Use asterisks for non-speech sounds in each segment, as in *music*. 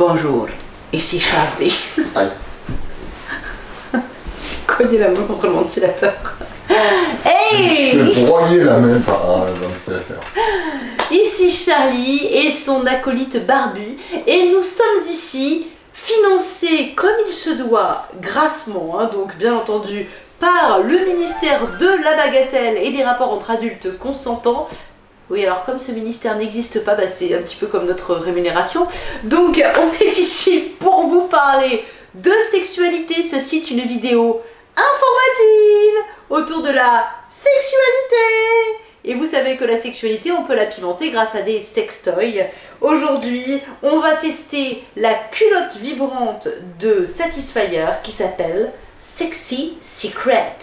Bonjour, ici Charlie. *laughs* C'est cogné la main contre le ventilateur? Je Hey vais broyer la main par un ventilateur. Ici Charlie et son acolyte barbu et nous sommes ici financés comme il se doit grassement, hein, donc bien entendu par le ministère de la bagatelle et des rapports entre adultes consentants. Oui, alors comme ce ministère n'existe pas, bah, c'est un petit peu comme notre rémunération. Donc on *laughs* est ici pour vous parler de sexualité. Ceci est une vidéo informative autour de la sexualité. Et vous savez que la sexualité, on peut la pimenter grâce à des sextoys. Aujourd'hui, on va tester la culotte vibrante de Satisfyer qui s'appelle Sexy Secret.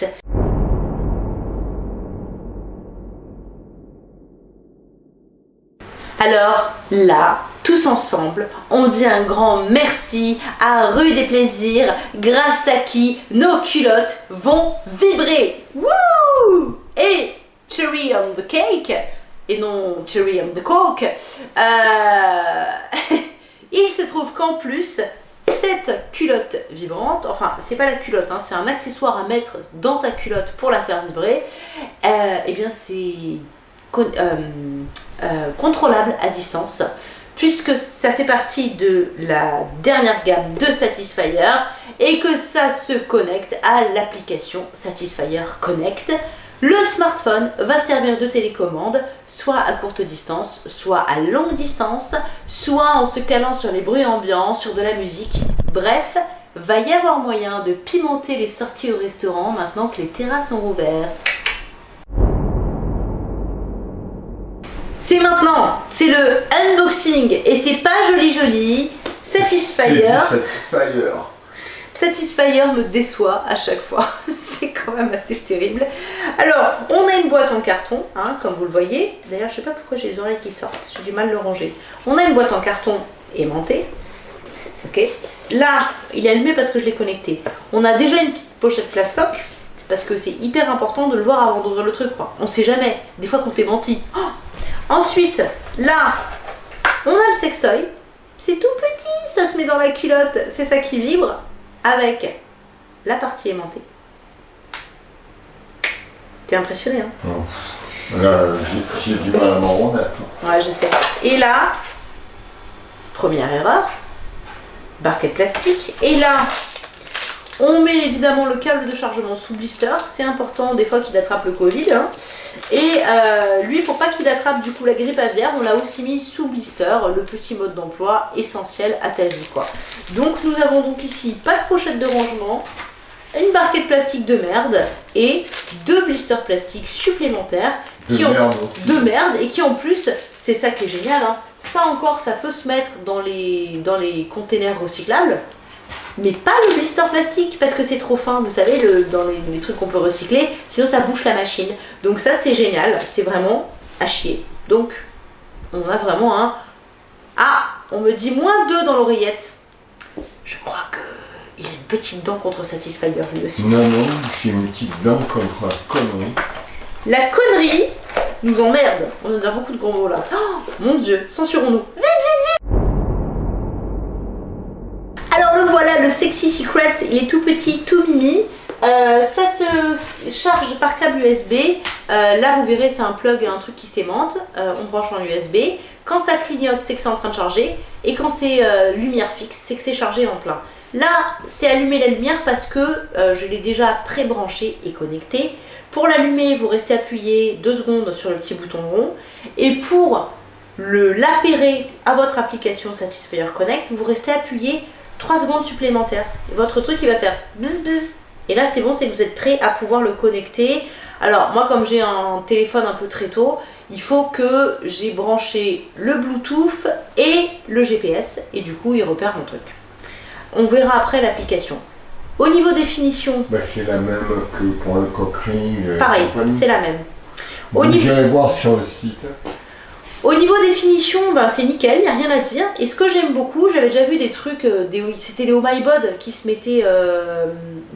Alors là, tous ensemble, on dit un grand merci à Rue des Plaisirs, grâce à qui nos culottes vont vibrer. Wouh Et cherry on the cake, et non cherry on the coke, euh, *laughs* il se trouve qu'en plus, cette culotte vibrante, enfin c'est pas la culotte, hein, c'est un accessoire à mettre dans ta culotte pour la faire vibrer, euh, et bien c'est euh, euh, contrôlable à distance puisque ça fait partie de la dernière gamme de Satisfyer et que ça se connecte à l'application Satisfyer Connect. Le smartphone va servir de télécommande, soit à courte distance, soit à longue distance, soit en se calant sur les bruits ambiants, sur de la musique. Bref, va y avoir moyen de pimenter les sorties au restaurant maintenant que les terrasses sont rouvertes. C'est maintenant, c'est le unboxing et c'est pas joli joli. Satisfyer. Satisfyer. Satisfyer me déçoit à chaque fois. *laughs* c'est quand même assez terrible. Alors, on a une boîte en carton, hein, comme vous le voyez. D'ailleurs, je sais pas pourquoi j'ai les oreilles qui sortent. J'ai du mal à le ranger. On a une boîte en carton aimantée. Ok. Là, il est allumé parce que je l'ai connecté. On a déjà une petite pochette plastoc parce que c'est hyper important de le voir avant d'ouvrir le truc. Quoi. On sait jamais. Des fois qu'on t'est menti. Oh Ensuite, là, on a le sextoy. C'est tout petit, ça se met dans la culotte, c'est ça qui vibre, avec la partie aimantée. T'es impressionné, hein? Oh, Là, j'ai- du mal à m'en remettre. Ouais, je sais. Et là, première erreur, barquette plastique. Et là, on met évidemment le câble de chargement sous blister. C'est important des fois qu'il attrape le Covid. hein. Et euh, lui, pour pas attrape du coup la grippe aviaire, on l'a aussi mis sous blister, le petit mode d'emploi essentiel à ta vie. quoi. Donc nous avons donc ici pas de pochette de rangement, une barquette plastique de merde et deux blisters plastiques supplémentaires De qui ont merde de merde et qui en plus, c'est ça qui est génial, hein, ça encore ça peut se mettre dans les, dans les containers recyclables, mais pas le blister plastique parce que c'est trop fin, vous savez, le, dans les, les trucs qu'on peut recycler, sinon ça bouche la machine. Donc ça c'est génial, c'est vraiment à chier. Donc on a vraiment un... Ah, on me dit moins 2 dans l'oreillette. Je crois que il a une petite dent contre Satisfyer lui aussi. Non, non, j'ai une petite dent contre la connerie. La connerie nous emmerde. On a beaucoup de gros mots là. Oh, mon dieu, censurons-nous. Alors le voilà, le Sexy Secret. Il est tout petit, tout mimi. Euh, ça se charge par câble USB. Euh, là, vous verrez, c'est un plug, un truc qui s'aimante. Euh, on branche en USB. Quand ça clignote, c'est que c'est en train de charger. Et quand c'est lumière fixe, c'est que c'est chargé en plein. Là, c'est allumer la lumière parce que je l'ai déjà pré-branché et connecté. Pour l'allumer, vous restez appuyé deux secondes sur le petit bouton rond. Et pour l'appairer à votre application Satisfyer Connect, vous restez appuyé 3 secondes supplémentaires. Et votre truc, il va faire bzz bzz. Et là, c'est bon, c'est que vous êtes prêt à pouvoir le connecter. Alors, moi, comme j'ai un téléphone un peu très tôt, il faut que j'ai branché le Bluetooth et le GPS. Et du coup, il repère mon truc. On verra après l'application. Au niveau définition, Bah, c'est la même que pour le cockring. et pareil, c'est la même. Bon, au niveau- voir sur le site. Au niveau définition, ben, c'est nickel, il n'y a rien à dire. Et ce que j'aime beaucoup, j'avais déjà vu des trucs, euh, des, c'était les Oh My Bod qui se mettaient euh,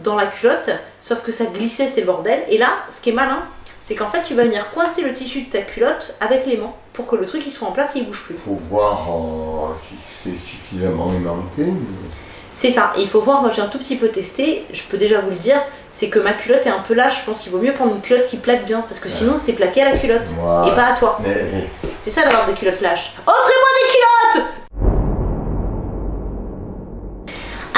dans la culotte, sauf que ça glissait, c'était le bordel. Et là, ce qui est malin, c'est qu'en fait, tu vas venir coincer le tissu de ta culotte avec l'aimant. pour que le truc il soit en place et il bouge plus. faut voir euh, si c'est suffisamment aimanté. mais- C'est ça, et il faut voir, moi j'ai un tout petit peu testé, je peux déjà vous le dire, c'est que ma culotte est un peu lâche, je pense qu'il vaut mieux prendre une culotte qui plaque bien, parce que sinon c'est plaqué à la culotte, et pas à toi. Mais C'est ça d'avoir des culottes lâches. Offrez-moi des culottes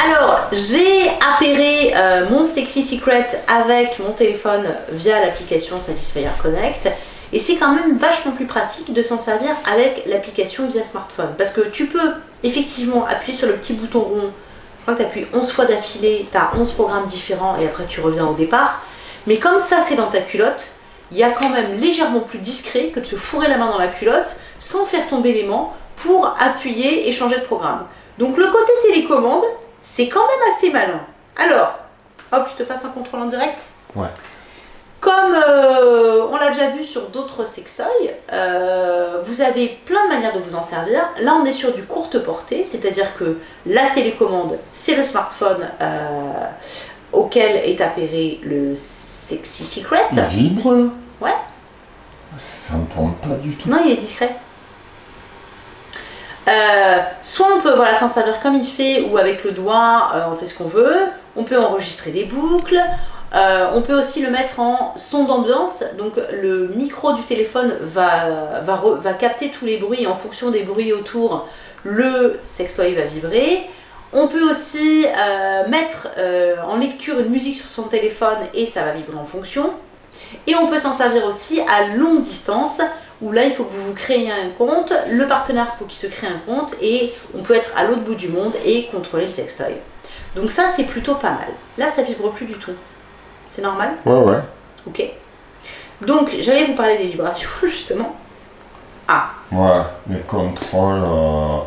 Alors, j'ai appairé euh, mon Sexy Secret avec mon téléphone via l'application Satisfyer Connect. Et c'est quand même vachement plus pratique de s'en servir avec l'application via smartphone. Parce que tu peux effectivement appuyer sur le petit bouton rond. Je crois que tu appuies 11 fois d'affilée, tu as 11 programmes différents et après tu reviens au départ. Mais comme ça c'est dans ta culotte, il y a quand même légèrement plus discret que de se fourrer la main dans la culotte sans faire tomber l'aimant pour appuyer et changer de programme. Donc le côté télécommande, c'est quand même assez malin. Alors, hop, je te passe un contrôle en direct. Ouais. Comme euh, on l'a déjà vu sur d'autres sextoys, euh, vous avez plein de manières de vous en servir. Là, on est sur du courte portée, c'est-à-dire que la télécommande, c'est le smartphone euh, auquel est appairé le Sexy Secret. il vibre Ouais. Ça s'entend pas du tout. Non, il est discret. Euh, soit on peut voilà, s'en servir comme il fait ou avec le doigt, euh, on fait ce qu'on veut. On peut enregistrer des boucles. Euh, on peut aussi le mettre en son d'ambiance. Donc le micro du téléphone va, va, re- va capter tous les bruits et en fonction des bruits autour, le sextoy va vibrer. On peut aussi mettre en lecture une musique sur son téléphone et ça va vibrer en fonction. Et on peut s'en servir aussi à longue distance, où là, il faut que vous vous créiez un compte, le partenaire, il faut qu'il se crée un compte, et on peut être à l'autre bout du monde et contrôler le sextoy. Donc ça, c'est plutôt pas mal. Là, ça vibre plus du tout. C'est normal? Ouais, ouais. Ok. Donc, j'allais vous parler des vibrations, *laughs* justement. Ah, Voilà, les contrôles, euh,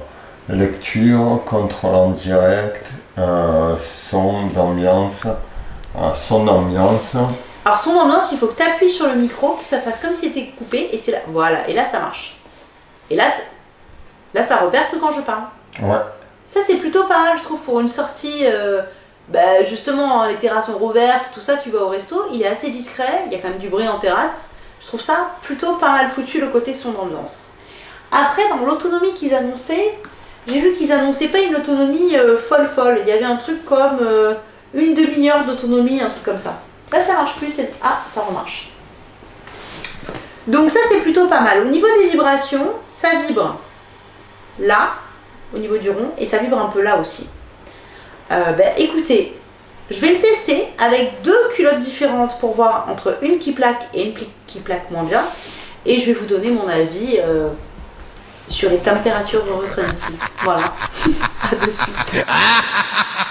lecture, contrôle en direct, euh, son d'ambiance, euh, son d'ambiance. Alors son ambiance, il faut que tu appuies sur le micro, que ça fasse comme si c'était coupé, et c'est là. Voilà, et là, ça marche. Et là, là ça repère que quand je parle. Ouais, Ça, c'est plutôt pas mal, je trouve, pour une sortie. euh, bah, justement, les terrasses sont rouvertes, tout ça, tu vas au resto, il est assez discret, il y a quand même du bruit en terrasse. Je trouve ça plutôt pas mal foutu le côté son d'ambiance. Après, dans l'autonomie qu'ils annonçaient, j'ai vu qu'ils annonçaient pas une autonomie euh, folle folle. Il y avait un truc comme euh, une demi-heure d'autonomie, un truc comme ça. Là, ça marche plus. c'est- Ah, ça remarche. Donc ça, c'est plutôt pas mal. Au niveau des vibrations, ça vibre là, au niveau du rond, et ça vibre un peu là aussi. Euh, ben, écoutez, je vais le tester avec deux culottes différentes pour voir entre une qui plaque et une qui plaque moins bien. Et je vais vous donner mon avis euh, sur les températures ressenties. Voilà. *laughs* à de suite. *laughs*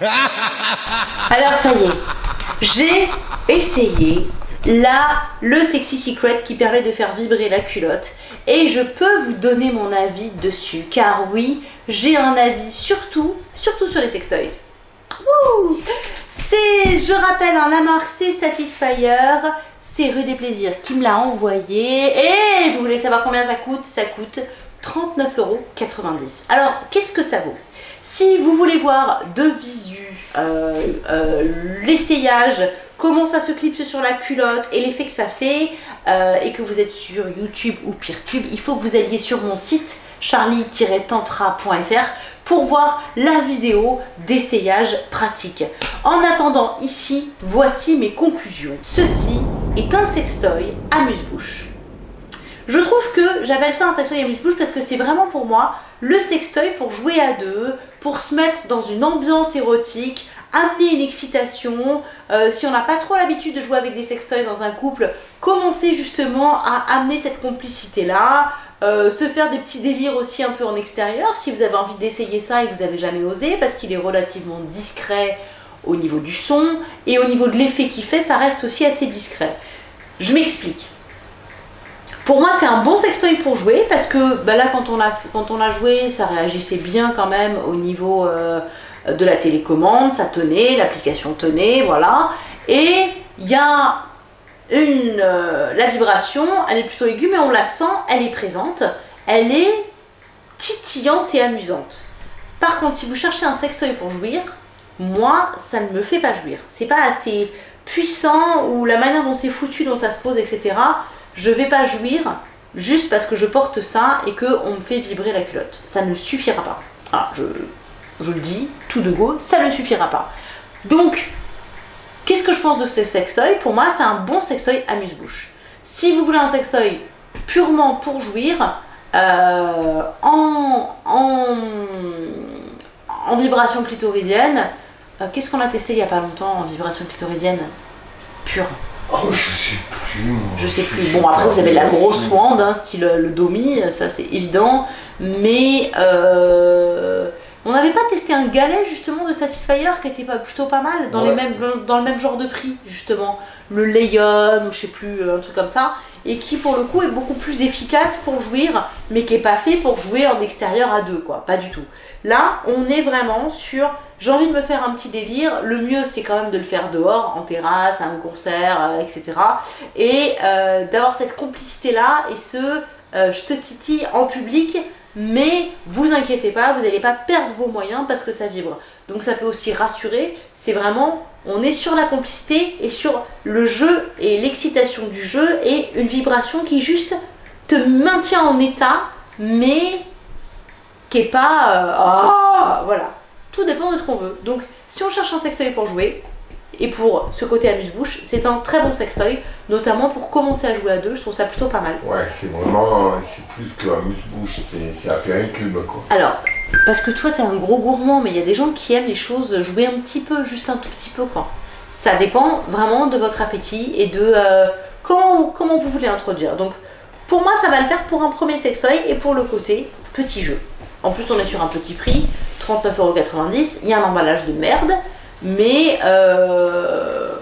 *laughs* Alors ça y est, j'ai essayé là le Sexy Secret qui permet de faire vibrer la culotte. Et je peux vous donner mon avis dessus. Car oui, j'ai un avis surtout, sur les sextoys. C'est, je rappelle, hein, la marque c'est Satisfyer, c'est Rue des Plaisirs qui me l'a envoyé. Et vous voulez savoir combien ça coûte? Ça coûte 39,90€. Alors, qu'est-ce que ça vaut? Si vous voulez voir de visu euh, euh, l'essayage, comment ça se clipse sur la culotte et l'effet que ça fait, euh, et que vous êtes sur YouTube ou PeerTube, il faut que vous alliez sur mon site charlie-tantra.fr pour voir la vidéo d'essayage pratique. En attendant, ici, voici mes conclusions. Ceci est un sextoy amuse-bouche. Je trouve que j'appelle ça un sextoy amuse-bouche parce que c'est vraiment pour moi le sextoy pour jouer à deux, pour se mettre dans une ambiance érotique, amener une excitation. Euh, si on n'a pas trop l'habitude de jouer avec des sextoys dans un couple, commencer justement à amener cette complicité-là. Euh, se faire des petits délires aussi un peu en extérieur si vous avez envie d'essayer ça et que vous n'avez jamais osé parce qu'il est relativement discret au niveau du son et au niveau de l'effet qu'il fait ça reste aussi assez discret. Je m'explique. Pour moi c'est un bon sextoy pour jouer parce que bah là quand on, a, quand on a joué ça réagissait bien quand même au niveau euh, de la télécommande, ça tenait, l'application tenait, voilà. Et il y a une, euh, la vibration, elle est plutôt aiguë, mais on la sent, elle est présente, elle est titillante et amusante. Par contre, si vous cherchez un sextoy pour jouir, moi, ça ne me fait pas jouir. C'est pas assez puissant ou la manière dont c'est foutu, dont ça se pose, etc. Je vais pas jouir juste parce que je porte ça et qu'on me fait vibrer la culotte. Ça ne suffira pas. Ah, je, je le dis, tout de go, ça ne suffira pas. Donc, qu'est-ce que je pense de ce sextoy? Pour moi, c'est un bon sextoy amuse-bouche. Si vous voulez un sextoy purement pour jouir, euh, en, en, en vibration clitoridienne, euh, qu'est-ce qu'on a testé il n'y a pas longtemps en vibration clitoridienne? Pure Oh, je sais plus. je sais plus. Bon, après, vous avez la grosse wand, hein, style euh, le Domi, ça c'est évident. Mais euh, on n'avait pas testé un galet justement de Satisfyer qui était pas, plutôt pas mal, dans, les Ouais. mêmes, dans le même genre de prix justement. Le Leon ou je sais plus, euh, un truc comme ça. Et qui pour le coup est beaucoup plus efficace pour jouir, mais qui est pas fait pour jouer en extérieur à deux, quoi. Pas du tout. Là, on est vraiment sur j'ai envie de me faire un petit délire. Le mieux, c'est quand même de le faire dehors, en terrasse, à un concert, euh, etc. Et euh, d'avoir cette complicité-là et ce euh, je te titille en public, mais vous inquiétez pas, vous n'allez pas perdre vos moyens parce que ça vibre. Donc ça peut aussi rassurer. C'est vraiment, on est sur la complicité et sur le jeu et l'excitation du jeu et une vibration qui juste te maintient en état, mais qui est pas euh, ah voilà tout dépend de ce qu'on veut donc si on cherche un sextoy pour jouer et pour ce côté amuse-bouche c'est un très bon sextoy notamment pour commencer à jouer à deux je trouve ça plutôt pas mal Ouais, c'est vraiment. C'est plus qu'un mousse-bouche, c'est c'est apéricube, quoi. alors parce que toi t'es un gros gourmand mais il y a des gens qui aiment les choses jouer un petit peu juste un tout petit peu quoi ça dépend vraiment de votre appétit et de euh, comment, comment vous voulez introduire donc pour moi ça va le faire pour un premier sextoy et pour le côté petit jeu en plus, on est sur un petit prix, 39,90€. Il y a un emballage de merde, mais euh,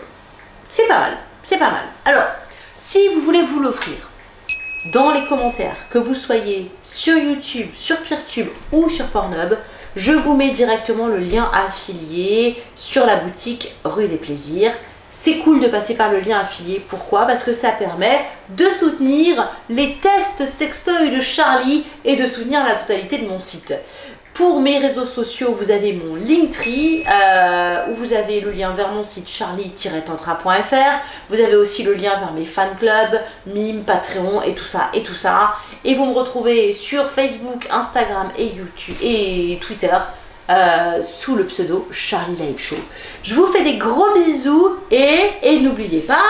c'est pas mal. C'est pas mal. Alors, si vous voulez vous l'offrir, dans les commentaires, que vous soyez sur YouTube, sur Peertube ou sur Pornhub, je vous mets directement le lien affilié sur la boutique Rue des Plaisirs. C'est cool de passer par le lien affilié. Pourquoi? Parce que ça permet de soutenir les tests sextoy de Charlie et de soutenir la totalité de mon site. Pour mes réseaux sociaux, vous avez mon Linktree, euh, où vous avez le lien vers mon site charlie-tantra.fr. Vous avez aussi le lien vers mes fan clubs, Patreon et tout ça et tout ça. Et vous me retrouvez sur Facebook, Instagram et YouTube et Twitter euh, sous le pseudo Charlie Live Show. Je vous fais des gros bisous et, et n'oubliez pas,